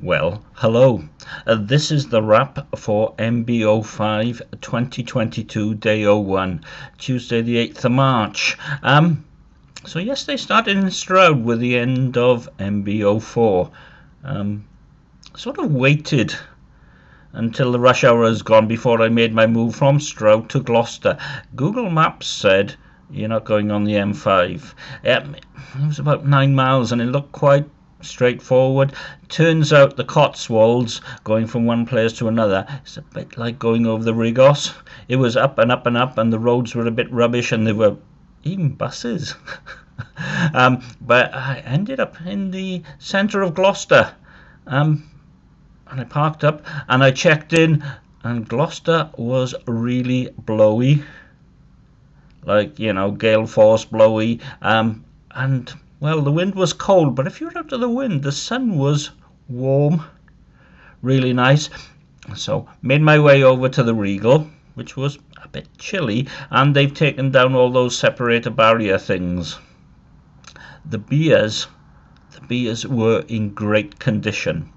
Well, hello. Uh, this is the wrap for MBO5 2022 Day 01, Tuesday the 8th of March. Um, so yesterday started in Stroud with the end of MBO4. Um, sort of waited until the rush hour has gone before I made my move from Stroud to Gloucester. Google Maps said you're not going on the M5. Um, it was about nine miles and it looked quite straightforward. Turns out the Cotswolds, going from one place to another, is a bit like going over the Rhegos. It was up and up and up, and the roads were a bit rubbish, and there were even buses. um, but I ended up in the centre of Gloucester. Um, and I parked up and I checked in, and Gloucester was really blowy. Like, you know, gale force blowy. Um, and well, the wind was cold, but if you're out of the wind, the sun was warm, really nice. So, made my way over to the Regal, which was a bit chilly, and they've taken down all those separator barrier things. The beers, the beers were in great condition.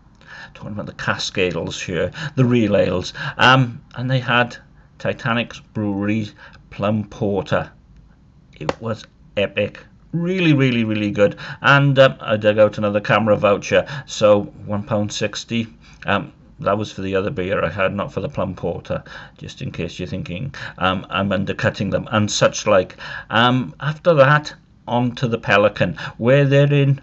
Talking about the cask ales here, the real ales, um, and they had Titanic's Brewery Plum Porter. It was epic really really really good. And um, I dug out another CAMRA voucher. So one pound sixty um, that was for the other beer I had not for the plum porter just in case you're thinking um, I'm undercutting them and such like. Um, after that on to the Pelican where they're in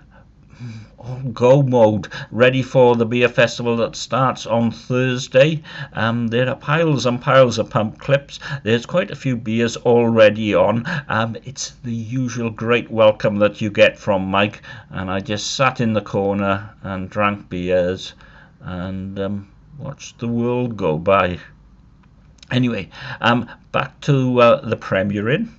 go mode ready for the beer festival that starts on Thursday. Um, there are piles and piles of pump clips. There's quite a few beers already on. Um, it's the usual great welcome that you get from Mike and I just sat in the corner and drank beers and um, watched the world go by. Anyway um, back to uh, the Premier Inn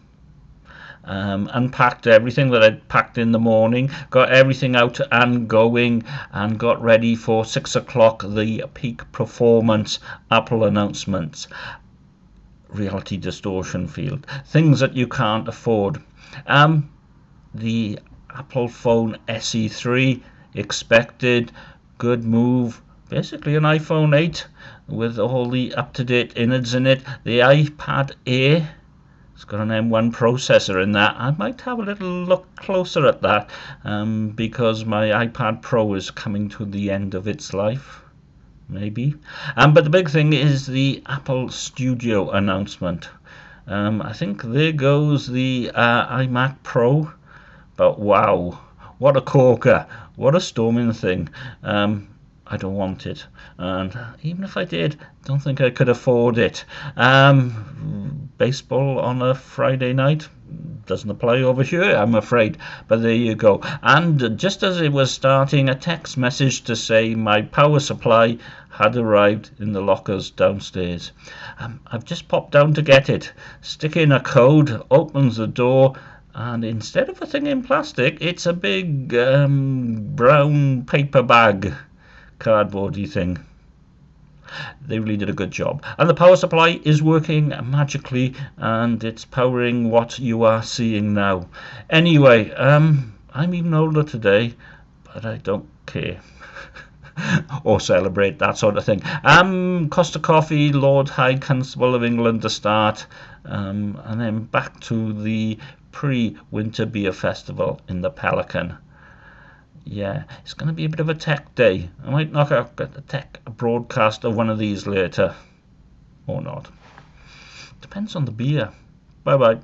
um, unpacked everything that I'd packed in the morning, got everything out and going, and got ready for six o'clock the Peek Performance Apple announcements. Reality distortion field, things that you can't afford. Um, the Apple phone SE3 expected, good move. Basically, an iPhone 8 with all the up to date innards in it. The iPad Air it's got an M1 processor in that. I might have a little look closer at that um, because my iPad Pro is coming to the end of its life. Maybe. Um, but the big thing is the Apple Studio announcement. Um, I think there goes the uh, iMac Pro. But wow, what a corker. What a storming thing. Um, I don't want it. And even if I did, don't think I could afford it. Um, baseball on a Friday night doesn't apply over here, I'm afraid. But there you go. And just as it was starting, a text message to say my power supply had arrived in the lockers downstairs. Um, I've just popped down to get it. Stick in a code, opens the door, and instead of a thing in plastic, it's a big um, brown paper bag cardboardy thing. They really did a good job. And the power supply is working magically and it's powering what you are seeing now. Anyway, um, I'm even older today, but I don't care. or celebrate that sort of thing. Um, Costa Coffee, Lord High Constable of England to start, um, and then back to the pre-winter beer festival in the Pelican yeah, it's going to be a bit of a tech day. I might knock out a tech broadcast of one of these later. Or not. Depends on the beer. Bye bye.